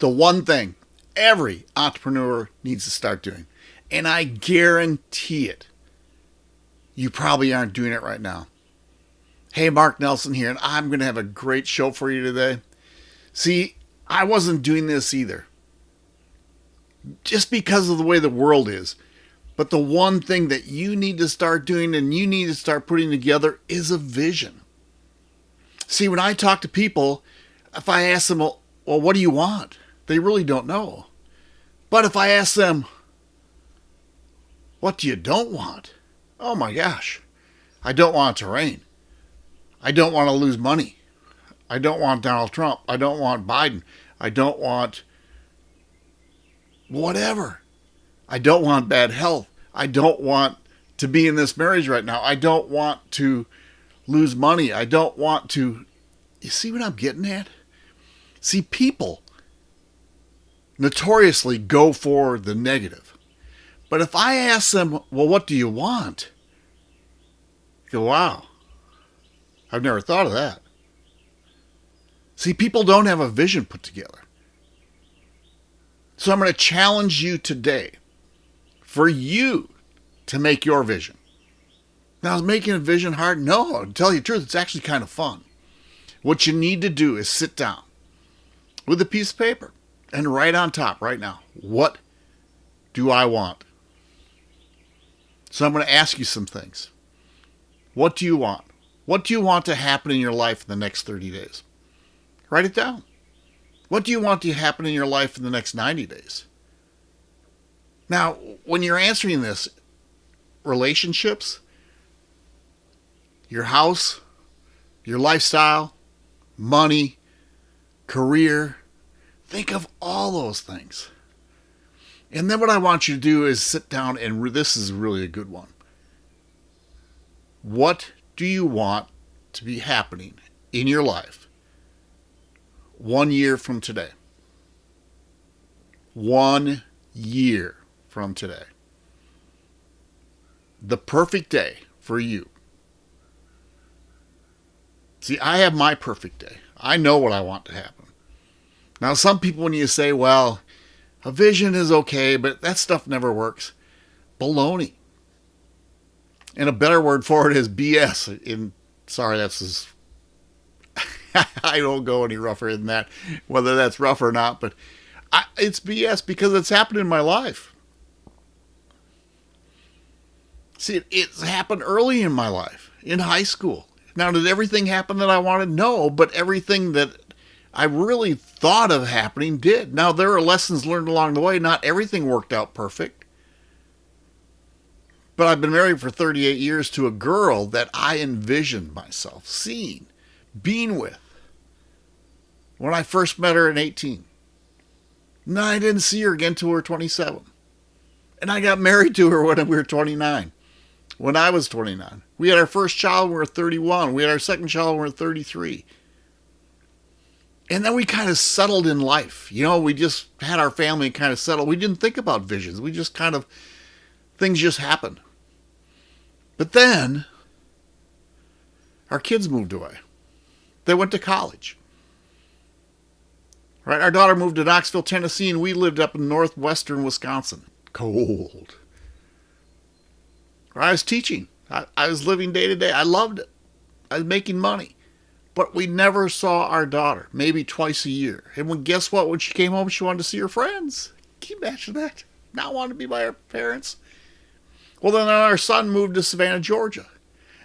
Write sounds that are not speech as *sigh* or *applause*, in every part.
the one thing every entrepreneur needs to start doing. And I guarantee it, you probably aren't doing it right now. Hey, Mark Nelson here, and I'm going to have a great show for you today. See, I wasn't doing this either. Just because of the way the world is. But the one thing that you need to start doing and you need to start putting together is a vision. See, when I talk to people, if I ask them, well, what do you want? They really don't know. But if I ask them, what do you don't want? Oh my gosh. I don't want it to rain. I don't want to lose money. I don't want Donald Trump. I don't want Biden. I don't want whatever. I don't want bad health. I don't want to be in this marriage right now. I don't want to lose money. I don't want to. You see what I'm getting at? See, people notoriously go for the negative. But if I ask them, well, what do you want? go, wow, I've never thought of that. See, people don't have a vision put together. So I'm going to challenge you today for you to make your vision. Now, is making a vision hard? No, to tell you the truth, it's actually kind of fun. What you need to do is sit down with a piece of paper and right on top right now, what do I want? So I'm going to ask you some things. What do you want? What do you want to happen in your life in the next 30 days? Write it down. What do you want to happen in your life in the next 90 days? Now, when you're answering this, relationships, your house, your lifestyle, money, career, think of all those things. And then what I want you to do is sit down and this is really a good one. What do you want to be happening in your life one year from today? One year from today. The perfect day for you. See, I have my perfect day. I know what I want to happen. Now, some people, when you say, well, a vision is okay, but that stuff never works, baloney. And a better word for it is BS. In sorry, that's as *laughs* I don't go any rougher than that, whether that's rough or not. But I, it's BS because it's happened in my life. See, it, it's happened early in my life, in high school. Now, did everything happen that I wanted? No, but everything that I really thought of happening did. Now, there are lessons learned along the way. Not everything worked out perfect. But I've been married for 38 years to a girl that I envisioned myself seeing, being with when I first met her at 18. And I didn't see her again till we were 27. And I got married to her when we were 29, when I was 29. We had our first child when we were 31. We had our second child when we were 33. And then we kind of settled in life. You know, we just had our family kind of settled. We didn't think about visions. We just kind of, things just happened. But then, our kids moved away. They went to college. Right? Our daughter moved to Knoxville, Tennessee, and we lived up in northwestern Wisconsin. Cold. I was teaching. I, I was living day to day. I loved it. I was making money. But we never saw our daughter, maybe twice a year. And when guess what? When she came home, she wanted to see her friends. Can you imagine that? Not wanting to be by her parents. Well, then our son moved to Savannah, Georgia.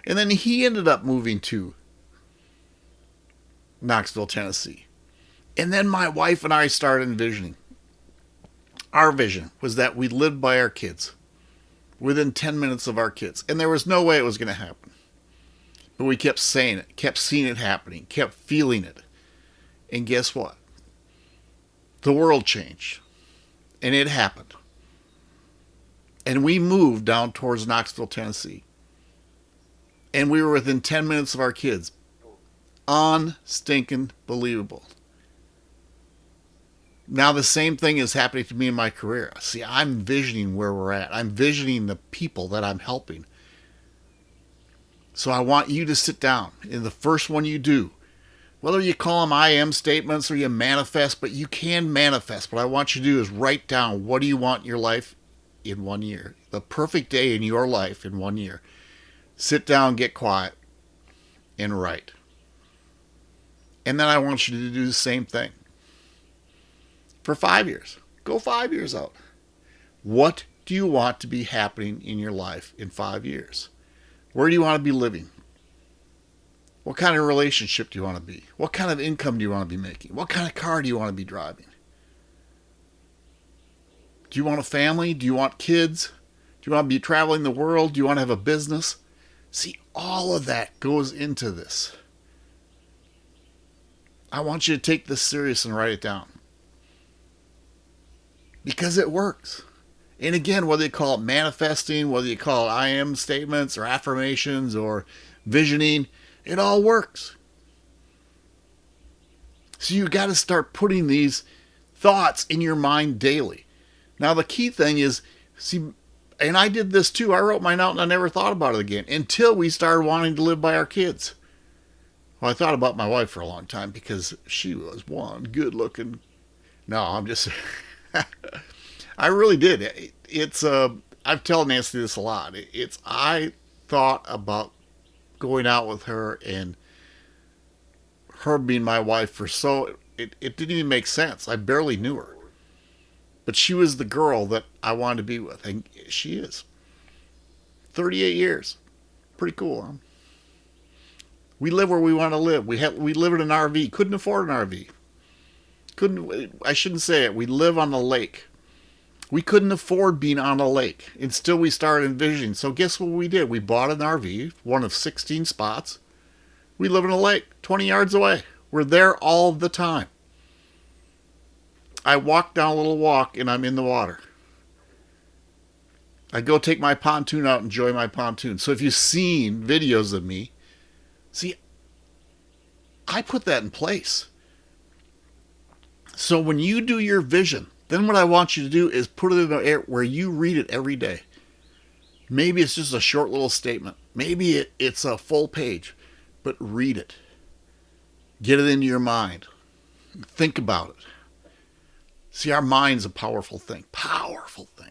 And then he ended up moving to Knoxville, Tennessee. And then my wife and I started envisioning. Our vision was that we lived by our kids within 10 minutes of our kids. And there was no way it was going to happen. But we kept saying it, kept seeing it happening, kept feeling it. And guess what? The world changed. And it happened. And we moved down towards Knoxville, Tennessee. And we were within 10 minutes of our kids. Unstinking believable. Now the same thing is happening to me in my career. See, I'm visioning where we're at. I'm visioning the people that I'm helping. So I want you to sit down. in the first one you do, Whether you call them I am statements or you manifest, but you can manifest. What I want you to do is write down what do you want in your life in one year, the perfect day in your life in one year. Sit down, get quiet, and write. And then I want you to do the same thing for five years. Go five years out. What do you want to be happening in your life in five years? Where do you want to be living? What kind of relationship do you want to be? What kind of income do you want to be making? What kind of car do you want to be driving? Do you want a family? Do you want kids? Do you want to be traveling the world? Do you want to have a business? See, all of that goes into this. I want you to take this serious and write it down. Because it works. And again, whether you call it manifesting, whether you call it I am statements or affirmations or visioning, it all works. So you got to start putting these thoughts in your mind daily. Now, the key thing is, see, and I did this too. I wrote mine out and I never thought about it again until we started wanting to live by our kids. Well, I thought about my wife for a long time because she was one good looking. No, I'm just. *laughs* *laughs* I really did. It, it's uh, I've told Nancy this a lot. It, it's I thought about going out with her and her being my wife for so it, it didn't even make sense. I barely knew her. But she was the girl that I wanted to be with, and she is. 38 years. Pretty cool, huh? We live where we want to live. We have we live in an RV. Couldn't afford an RV. Couldn't I shouldn't say it. We live on the lake. We couldn't afford being on a lake. And still we started envisioning. So guess what we did? We bought an RV, one of 16 spots. We live in a lake 20 yards away. We're there all the time. I walk down a little walk and I'm in the water. I go take my pontoon out, enjoy my pontoon. So if you've seen videos of me, see, I put that in place. So when you do your vision, then what I want you to do is put it in an air where you read it every day. Maybe it's just a short little statement. Maybe it, it's a full page, but read it. Get it into your mind. Think about it. See, our mind's a powerful thing, powerful thing.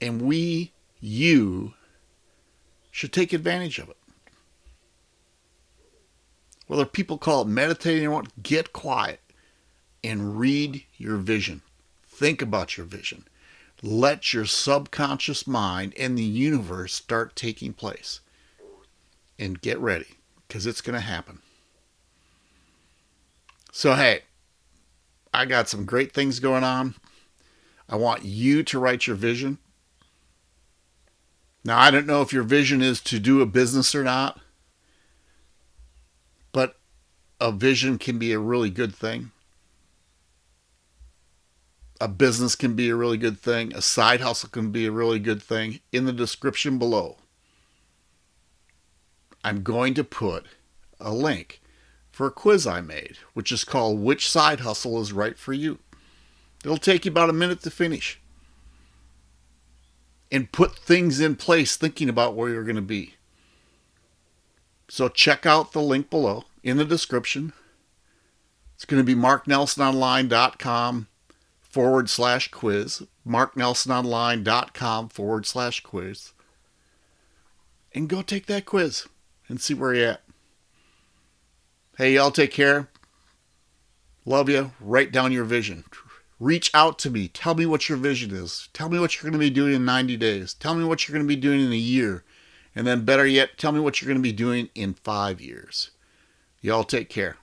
And we, you, should take advantage of it. Whether people call it meditating or what, get quiet and read your vision. Think about your vision. Let your subconscious mind and the universe start taking place. And get ready, because it's going to happen. So, hey, I got some great things going on. I want you to write your vision. Now, I don't know if your vision is to do a business or not, but a vision can be a really good thing. A business can be a really good thing. A side hustle can be a really good thing. In the description below, I'm going to put a link for a quiz I made, which is called Which Side Hustle is Right for You. It'll take you about a minute to finish. And put things in place thinking about where you're going to be. So check out the link below in the description. It's going to be marknelsononline.com forward slash quiz. marknelsononline.com forward slash quiz. And go take that quiz and see where you're at. Hey, y'all take care. Love you. Write down your vision. Reach out to me. Tell me what your vision is. Tell me what you're going to be doing in 90 days. Tell me what you're going to be doing in a year. And then, better yet, tell me what you're going to be doing in five years. Y'all take care.